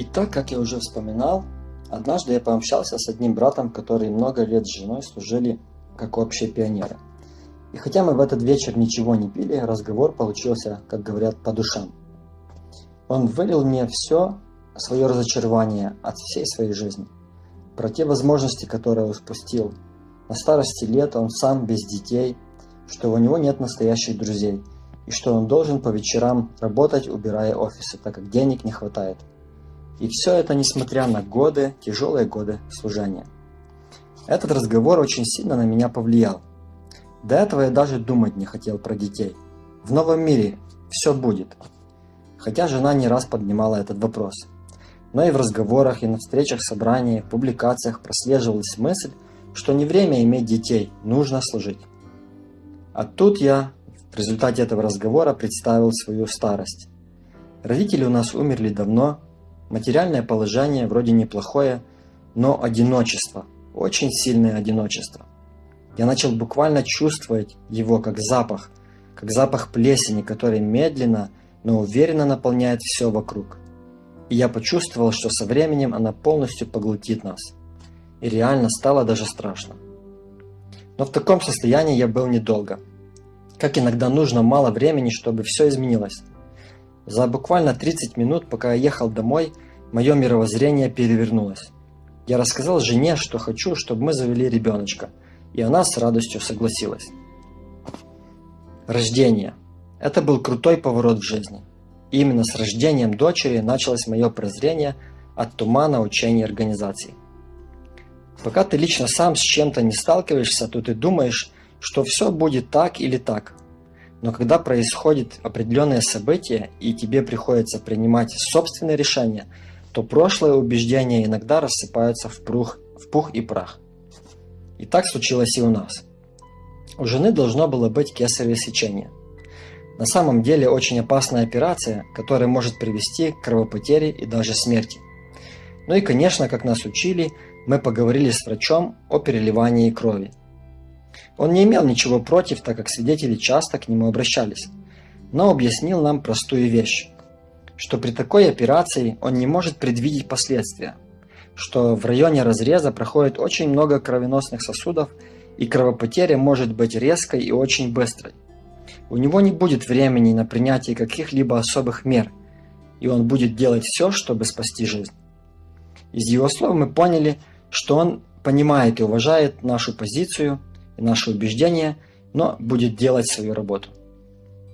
Итак, как я уже вспоминал, однажды я пообщался с одним братом, который много лет с женой служили как общие пионеры. И хотя мы в этот вечер ничего не пили, разговор получился, как говорят, по душам. Он вылил мне все свое разочарование от всей своей жизни, про те возможности, которые он спустил. На старости лет он сам без детей, что у него нет настоящих друзей, и что он должен по вечерам работать, убирая офисы, так как денег не хватает. И все это несмотря на годы, тяжелые годы служения. Этот разговор очень сильно на меня повлиял. До этого я даже думать не хотел про детей. В новом мире все будет. Хотя жена не раз поднимала этот вопрос. Но и в разговорах, и на встречах, собраниях, публикациях прослеживалась мысль, что не время иметь детей, нужно служить. А тут я в результате этого разговора представил свою старость. Родители у нас умерли давно, материальное положение вроде неплохое, но одиночество, очень сильное одиночество. Я начал буквально чувствовать его как запах, как запах плесени, который медленно, но уверенно наполняет все вокруг. И я почувствовал, что со временем она полностью поглотит нас. И реально стало даже страшно. Но в таком состоянии я был недолго. Как иногда нужно мало времени, чтобы все изменилось. За буквально 30 минут, пока я ехал домой, мое мировоззрение перевернулось. Я рассказал жене, что хочу, чтобы мы завели ребеночка – и она с радостью согласилась. Рождение. Это был крутой поворот в жизни. И именно с рождением дочери началось мое прозрение от тумана учения организаций. Пока ты лично сам с чем-то не сталкиваешься, то ты думаешь, что все будет так или так. Но когда происходит определенное событие и тебе приходится принимать собственные решения, то прошлые убеждения иногда рассыпаются в пух, в пух и прах. И так случилось и у нас. У жены должно было быть кесарево сечение. На самом деле очень опасная операция, которая может привести к кровопотере и даже смерти. Ну и конечно, как нас учили, мы поговорили с врачом о переливании крови. Он не имел ничего против, так как свидетели часто к нему обращались, но объяснил нам простую вещь, что при такой операции он не может предвидеть последствия – что в районе разреза проходит очень много кровеносных сосудов, и кровопотеря может быть резкой и очень быстрой. У него не будет времени на принятие каких-либо особых мер, и он будет делать все, чтобы спасти жизнь. Из его слов мы поняли, что он понимает и уважает нашу позицию и наши убеждения, но будет делать свою работу.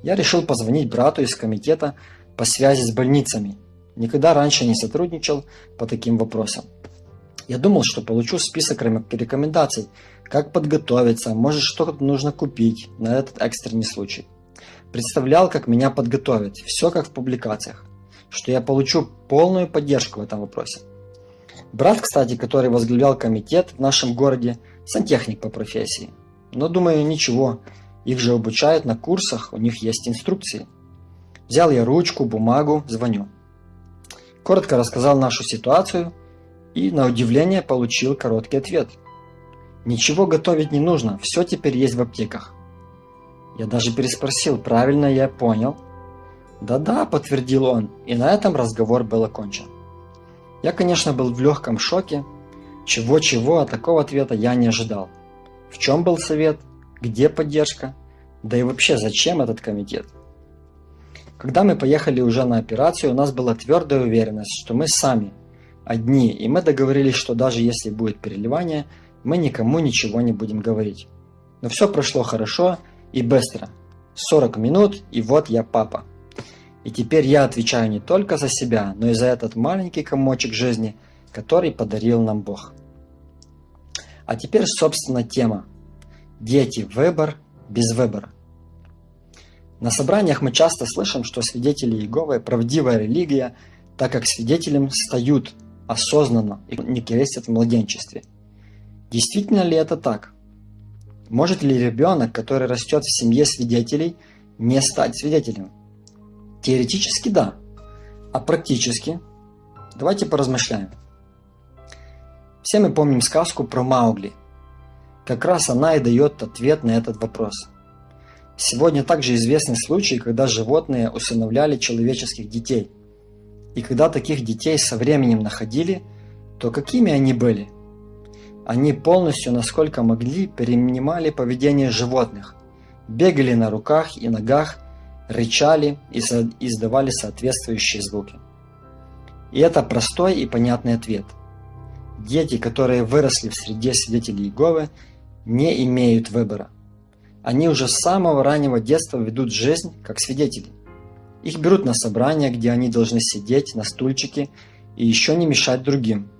Я решил позвонить брату из комитета по связи с больницами. Никогда раньше не сотрудничал по таким вопросам. Я думал, что получу список рекомендаций, как подготовиться, может что-то нужно купить на этот экстренный случай. Представлял, как меня подготовят, все как в публикациях, что я получу полную поддержку в этом вопросе. Брат, кстати, который возглавлял комитет в нашем городе, сантехник по профессии. Но думаю, ничего, их же обучают на курсах, у них есть инструкции. Взял я ручку, бумагу, звоню. Коротко рассказал нашу ситуацию – и, на удивление, получил короткий ответ. Ничего готовить не нужно, все теперь есть в аптеках. Я даже переспросил, правильно я понял? Да-да, подтвердил он, и на этом разговор был окончен. Я, конечно, был в легком шоке. Чего-чего, а такого ответа я не ожидал. В чем был совет? Где поддержка? Да и вообще, зачем этот комитет? Когда мы поехали уже на операцию, у нас была твердая уверенность, что мы сами – одни, и мы договорились, что даже если будет переливание, мы никому ничего не будем говорить. Но все прошло хорошо и быстро. 40 минут, и вот я папа. И теперь я отвечаю не только за себя, но и за этот маленький комочек жизни, который подарил нам Бог. А теперь, собственно, тема. Дети. Выбор без выбора. На собраниях мы часто слышим, что свидетели Иеговы – правдивая религия, так как свидетелем стают осознанно и не крестят в младенчестве. Действительно ли это так? Может ли ребенок, который растет в семье свидетелей, не стать свидетелем? Теоретически да, а практически? Давайте поразмышляем. Все мы помним сказку про Маугли. Как раз она и дает ответ на этот вопрос. Сегодня также известны случаи, когда животные усыновляли человеческих детей – И когда таких детей со временем находили, то какими они были? Они полностью, насколько могли, перенимали поведение животных, бегали на руках и ногах, рычали и издавали соответствующие звуки. И это простой и понятный ответ. Дети, которые выросли в среде свидетелей Иеговы, не имеют выбора. Они уже с самого раннего детства ведут жизнь как свидетели. Их берут на собрания, где они должны сидеть на стульчике и еще не мешать другим.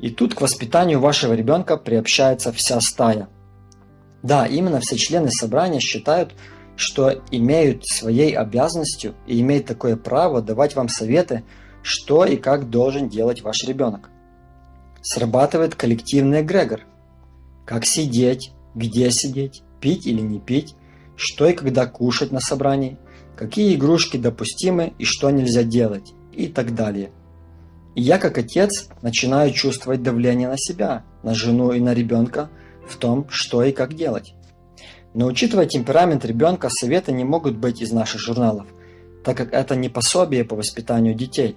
И тут к воспитанию вашего ребенка приобщается вся стая. Да, именно все члены собрания считают, что имеют своей обязанностью и имеют такое право давать вам советы, что и как должен делать ваш ребенок. Срабатывает коллективный эгрегор. Как сидеть, где сидеть, пить или не пить, что и когда кушать на собрании, какие игрушки допустимы и что нельзя делать и так далее. И я как отец начинаю чувствовать давление на себя, на жену и на ребенка в том, что и как делать. Но учитывая темперамент ребенка, советы не могут быть из наших журналов, так как это не пособие по воспитанию детей.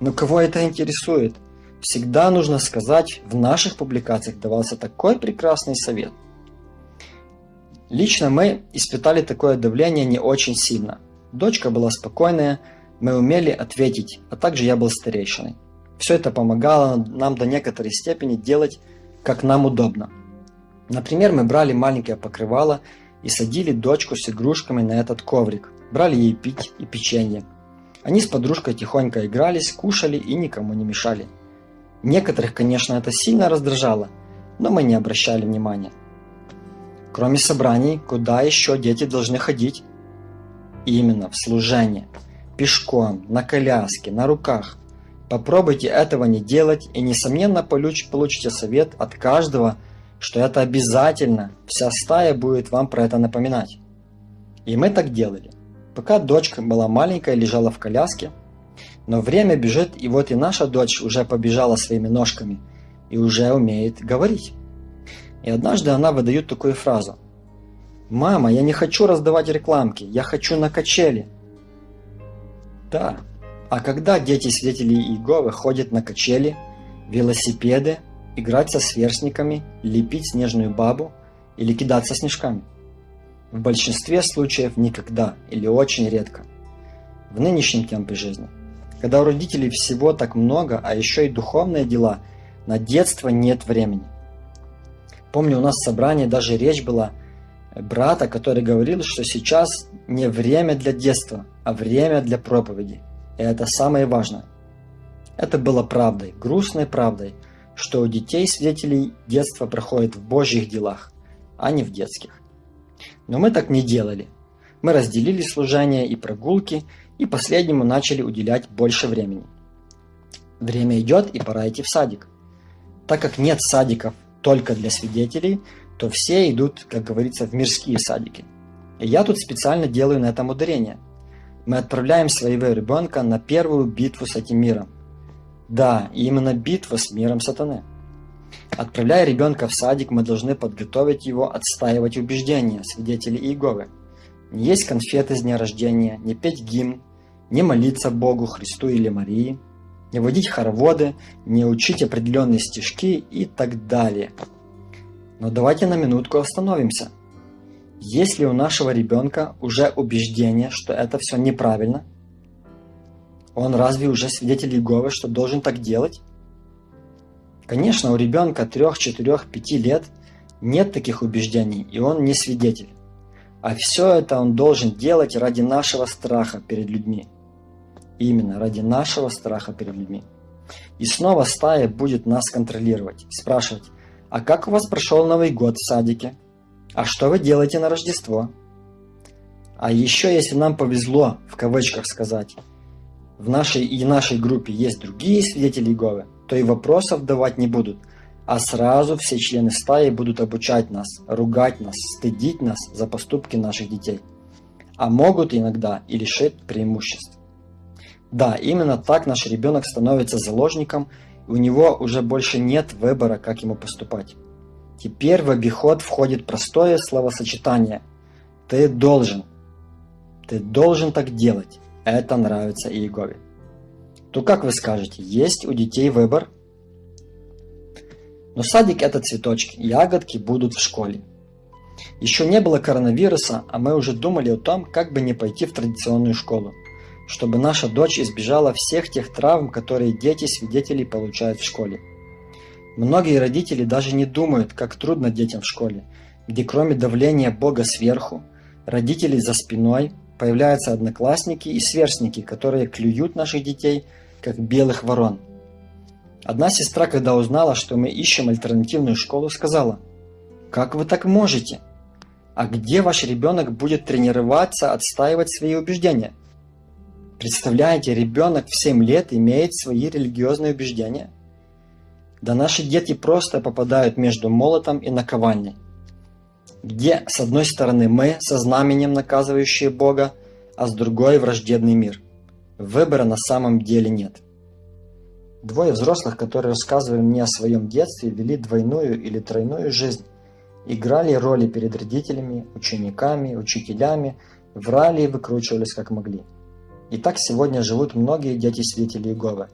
Но кого это интересует? Всегда нужно сказать, в наших публикациях давался такой прекрасный совет. Лично мы испытали такое давление не очень сильно – Дочка была спокойная, мы умели ответить, а также я был старейшиной. Все это помогало нам до некоторой степени делать, как нам удобно. Например, мы брали маленькое покрывало и садили дочку с игрушками на этот коврик, брали ей пить и печенье. Они с подружкой тихонько игрались, кушали и никому не мешали. Некоторых, конечно, это сильно раздражало, но мы не обращали внимания. Кроме собраний, куда еще дети должны ходить? Именно в служение. Пешком, на коляске, на руках. Попробуйте этого не делать и несомненно получите совет от каждого, что это обязательно, вся стая будет вам про это напоминать. И мы так делали. Пока дочка была маленькая, лежала в коляске, но время бежит, и вот и наша дочь уже побежала своими ножками и уже умеет говорить. И однажды она выдает такую фразу – «Мама, я не хочу раздавать рекламки, я хочу на качели». Да, а когда дети свидетелей Иеговы ходят на качели, велосипеды, играть со сверстниками, лепить снежную бабу или кидаться снежками? В большинстве случаев никогда или очень редко. В нынешнем темпе жизни, когда у родителей всего так много, а еще и духовные дела, на детство нет времени. Помню, у нас в собрании даже речь была брата, который говорил, что сейчас не время для детства, а время для проповеди. И это самое важное. Это было правдой, грустной правдой, что у детей свидетелей детство проходит в божьих делах, а не в детских. Но мы так не делали. Мы разделили служение и прогулки, и последнему начали уделять больше времени. Время идет, и пора идти в садик. Так как нет садиков только для свидетелей, то все идут, как говорится, в мирские садики. И я тут специально делаю на этом ударение. Мы отправляем своего ребенка на первую битву с этим миром. Да, именно битва с миром сатаны. Отправляя ребенка в садик, мы должны подготовить его отстаивать убеждения свидетелей Иеговы. Не есть конфеты с дня рождения, не петь гимн, не молиться Богу, Христу или Марии, не водить хороводы, не учить определенные стишки и так далее – но давайте на минутку остановимся. Есть ли у нашего ребенка уже убеждение, что это все неправильно? Он разве уже свидетель Иеговы, что должен так делать? Конечно, у ребенка 3, 4, 5 лет нет таких убеждений, и он не свидетель. А все это он должен делать ради нашего страха перед людьми. Именно ради нашего страха перед людьми. И снова стая будет нас контролировать, спрашивать, а как у вас прошел Новый год в садике? А что вы делаете на Рождество? А еще, если нам повезло, в кавычках сказать, в нашей и нашей группе есть другие свидетели Иеговы, то и вопросов давать не будут, а сразу все члены стаи будут обучать нас, ругать нас, стыдить нас за поступки наших детей. А могут иногда и лишить преимуществ. Да, именно так наш ребенок становится заложником у него уже больше нет выбора, как ему поступать. Теперь в обиход входит простое словосочетание «ты должен». Ты должен так делать. Это нравится Иегове. то как вы скажете, есть у детей выбор? Но садик это цветочки, ягодки будут в школе. Еще не было коронавируса, а мы уже думали о том, как бы не пойти в традиционную школу, чтобы наша дочь избежала всех тех травм, которые дети-свидетели получают в школе. Многие родители даже не думают, как трудно детям в школе, где кроме давления Бога сверху, родителей за спиной, появляются одноклассники и сверстники, которые клюют наших детей, как белых ворон. Одна сестра, когда узнала, что мы ищем альтернативную школу, сказала, «Как вы так можете? А где ваш ребенок будет тренироваться, отстаивать свои убеждения?» Представляете, ребенок в 7 лет имеет свои религиозные убеждения? Да наши дети просто попадают между молотом и наковальней где с одной стороны мы со знаменем наказывающие Бога, а с другой враждебный мир. Выбора на самом деле нет. Двое взрослых, которые рассказывали мне о своем детстве, вели двойную или тройную жизнь. Играли роли перед родителями, учениками, учителями, врали и выкручивались как могли. И так сегодня живут многие дети-свидетели Иеговы.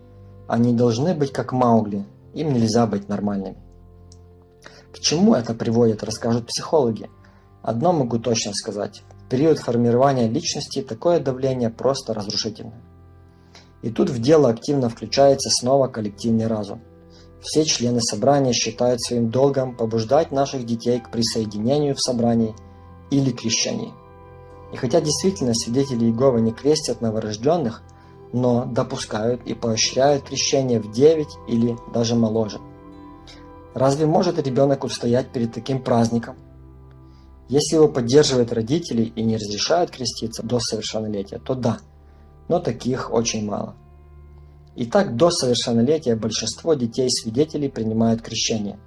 Они должны быть как Маугли, им нельзя быть нормальными. К чему это приводит, расскажут психологи. Одно могу точно сказать. В период формирования личности такое давление просто разрушительно. И тут в дело активно включается снова коллективный разум. Все члены собрания считают своим долгом побуждать наших детей к присоединению в собрании или крещении. И хотя действительно свидетели Иеговы не крестят новорожденных, но допускают и поощряют крещение в 9 или даже моложе – Разве может ребенок устоять перед таким праздником? Если его поддерживают родители и не разрешают креститься до совершеннолетия, то да, но таких очень мало. Итак, до совершеннолетия большинство детей-свидетелей принимают крещение.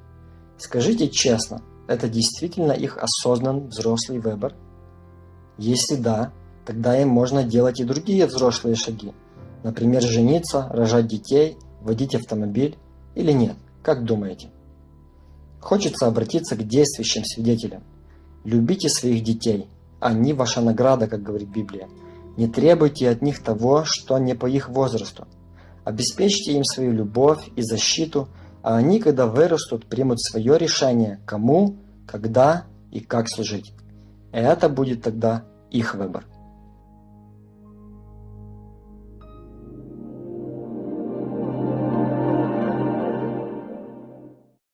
Скажите честно, это действительно их осознанный взрослый выбор? Если да, тогда им можно делать и другие взрослые шаги. Например, жениться, рожать детей, водить автомобиль или нет? Как думаете? Хочется обратиться к действующим свидетелям. Любите своих детей. Они ваша награда, как говорит Библия. Не требуйте от них того, что не по их возрасту. Обеспечьте им свою любовь и защиту, а они, когда вырастут, примут свое решение, кому, когда и как служить. Это будет тогда их выбор.